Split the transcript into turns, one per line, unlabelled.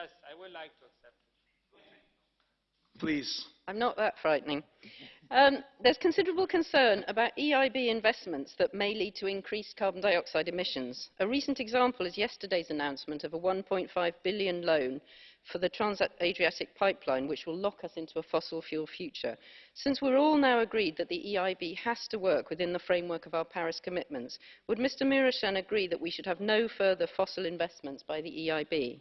Yes, I would like to accept it.
Please.
I'm not that frightening. Um, there's considerable concern about EIB investments that may lead to increased carbon dioxide emissions. A recent example is yesterday's announcement of a 1.5 billion loan for the Trans-Adriatic pipeline, which will lock us into a fossil fuel future. Since we're all now agreed that the EIB has to work within the framework of our Paris commitments, would Mr Mirashan agree that we should have no further fossil investments by the EIB?